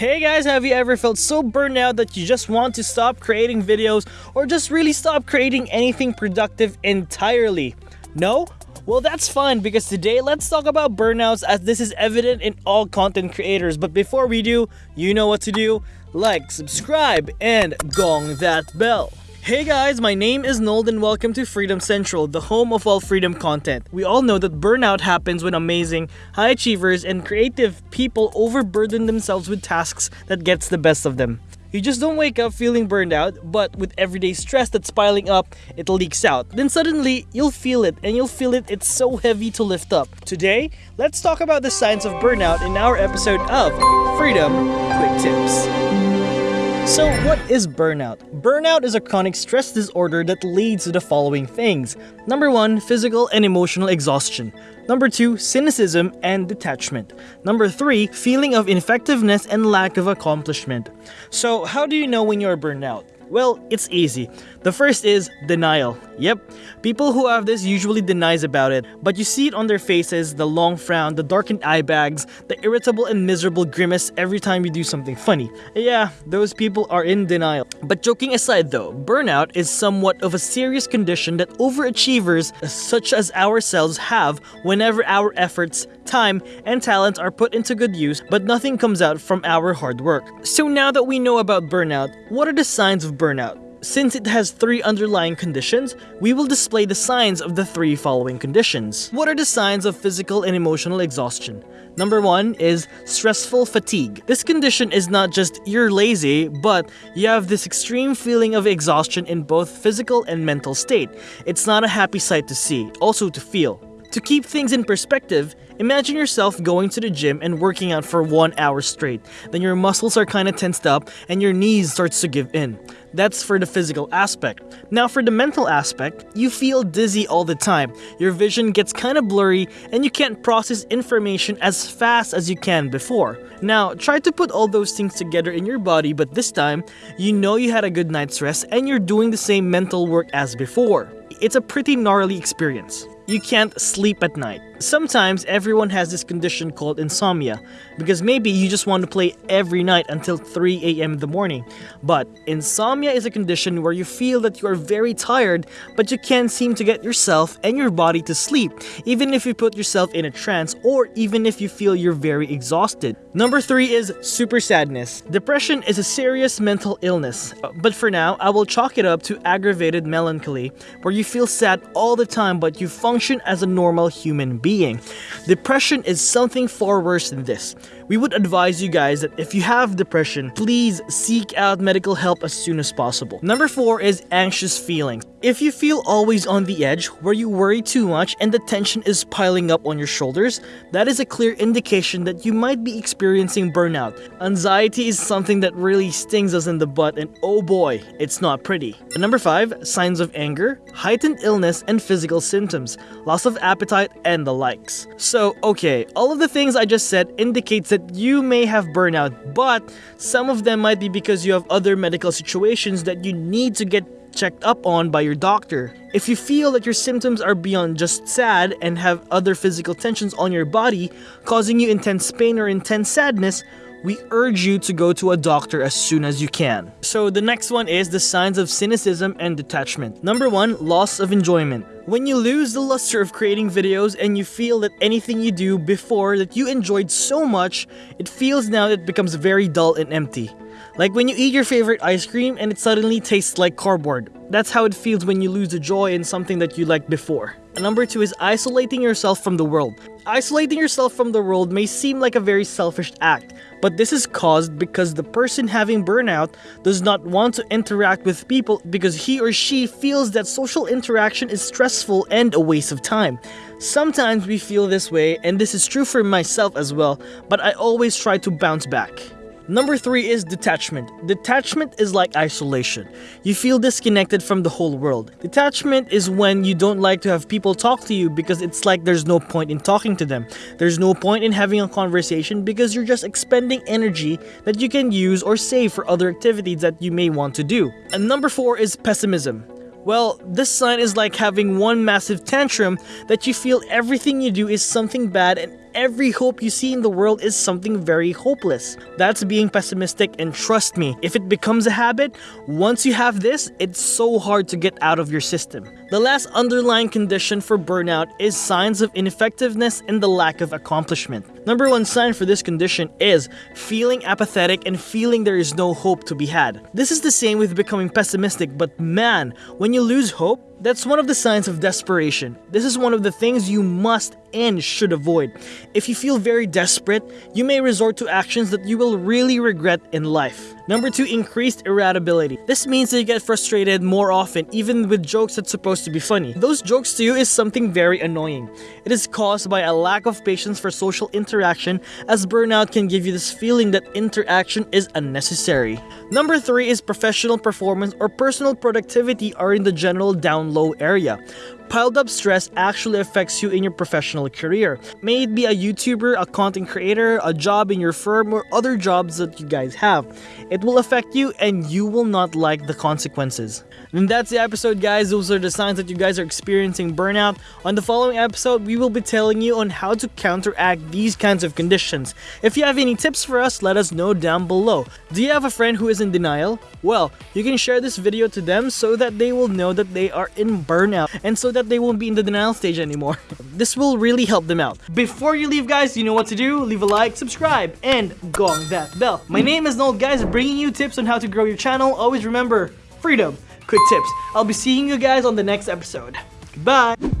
Hey guys, have you ever felt so burned out that you just want to stop creating videos or just really stop creating anything productive entirely? No? Well, that's fine because today let's talk about burnouts as this is evident in all content creators. But before we do, you know what to do. Like, subscribe, and gong that bell. Hey guys, my name is Noel and welcome to Freedom Central, the home of all freedom content. We all know that burnout happens when amazing, high achievers, and creative people overburden themselves with tasks that gets the best of them. You just don't wake up feeling burned out, but with everyday stress that's piling up, it leaks out. Then suddenly, you'll feel it, and you'll feel it, it's so heavy to lift up. Today, let's talk about the signs of burnout in our episode of Freedom Quick Tips. So what is burnout? Burnout is a chronic stress disorder that leads to the following things. Number 1, physical and emotional exhaustion. Number 2, cynicism and detachment. Number 3, feeling of ineffectiveness and lack of accomplishment. So how do you know when you're burned out? Well, it's easy. The first is denial. Yep, people who have this usually denies about it, but you see it on their faces, the long frown, the darkened eye bags, the irritable and miserable grimace every time you do something funny. Yeah, those people are in denial. But joking aside though, burnout is somewhat of a serious condition that overachievers such as ourselves have whenever our efforts time, and talent are put into good use, but nothing comes out from our hard work. So now that we know about burnout, what are the signs of burnout? Since it has three underlying conditions, we will display the signs of the three following conditions. What are the signs of physical and emotional exhaustion? Number one is stressful fatigue. This condition is not just you're lazy, but you have this extreme feeling of exhaustion in both physical and mental state. It's not a happy sight to see, also to feel. To keep things in perspective, imagine yourself going to the gym and working out for one hour straight. Then your muscles are kinda tensed up and your knees starts to give in. That's for the physical aspect. Now for the mental aspect, you feel dizzy all the time. Your vision gets kinda blurry and you can't process information as fast as you can before. Now, try to put all those things together in your body but this time, you know you had a good night's rest and you're doing the same mental work as before. It's a pretty gnarly experience you can't sleep at night. Sometimes everyone has this condition called insomnia because maybe you just want to play every night until 3 a.m. in the morning. But insomnia is a condition where you feel that you are very tired but you can't seem to get yourself and your body to sleep even if you put yourself in a trance or even if you feel you're very exhausted. Number 3 is super sadness. Depression is a serious mental illness but for now I will chalk it up to aggravated melancholy where you feel sad all the time but you function as a normal human being being. Depression is something far worse than this. We would advise you guys that if you have depression, please seek out medical help as soon as possible. Number 4 is anxious feelings. If you feel always on the edge, where you worry too much and the tension is piling up on your shoulders, that is a clear indication that you might be experiencing burnout. Anxiety is something that really stings us in the butt and oh boy, it's not pretty. And number 5, signs of anger, heightened illness, and physical symptoms, loss of appetite, and the likes. So, okay, all of the things I just said indicates that you may have burnout, but some of them might be because you have other medical situations that you need to get checked up on by your doctor. If you feel that your symptoms are beyond just sad and have other physical tensions on your body causing you intense pain or intense sadness, we urge you to go to a doctor as soon as you can. So the next one is the signs of cynicism and detachment. Number one, loss of enjoyment. When you lose the luster of creating videos and you feel that anything you do before that you enjoyed so much, it feels now that it becomes very dull and empty. Like when you eat your favorite ice cream and it suddenly tastes like cardboard. That's how it feels when you lose the joy in something that you liked before. Number two is isolating yourself from the world. Isolating yourself from the world may seem like a very selfish act, but this is caused because the person having burnout does not want to interact with people because he or she feels that social interaction is stressful and a waste of time. Sometimes we feel this way, and this is true for myself as well, but I always try to bounce back. Number three is detachment. Detachment is like isolation. You feel disconnected from the whole world. Detachment is when you don't like to have people talk to you because it's like there's no point in talking to them. There's no point in having a conversation because you're just expending energy that you can use or save for other activities that you may want to do. And number four is pessimism. Well, this sign is like having one massive tantrum that you feel everything you do is something bad and every hope you see in the world is something very hopeless. That's being pessimistic and trust me, if it becomes a habit, once you have this, it's so hard to get out of your system. The last underlying condition for burnout is signs of ineffectiveness and the lack of accomplishment. Number one sign for this condition is feeling apathetic and feeling there is no hope to be had. This is the same with becoming pessimistic, but man, when you lose hope, that's one of the signs of desperation. This is one of the things you must and should avoid. If you feel very desperate, you may resort to actions that you will really regret in life. Number 2, increased irritability. This means that you get frustrated more often, even with jokes that's supposed to be funny. Those jokes to you is something very annoying. It is caused by a lack of patience for social interaction, as burnout can give you this feeling that interaction is unnecessary. Number 3 is professional performance or personal productivity are in the general down low area piled up stress actually affects you in your professional career. May it be a YouTuber, a content creator, a job in your firm, or other jobs that you guys have. It will affect you and you will not like the consequences. And that's the episode guys, those are the signs that you guys are experiencing burnout. On the following episode, we will be telling you on how to counteract these kinds of conditions. If you have any tips for us, let us know down below. Do you have a friend who is in denial? Well, you can share this video to them so that they will know that they are in burnout and so that that they won't be in the denial stage anymore. this will really help them out. Before you leave guys, you know what to do. Leave a like, subscribe, and gong that bell. My name is Noel guys, bringing you tips on how to grow your channel. Always remember, freedom, quick tips. I'll be seeing you guys on the next episode. Bye!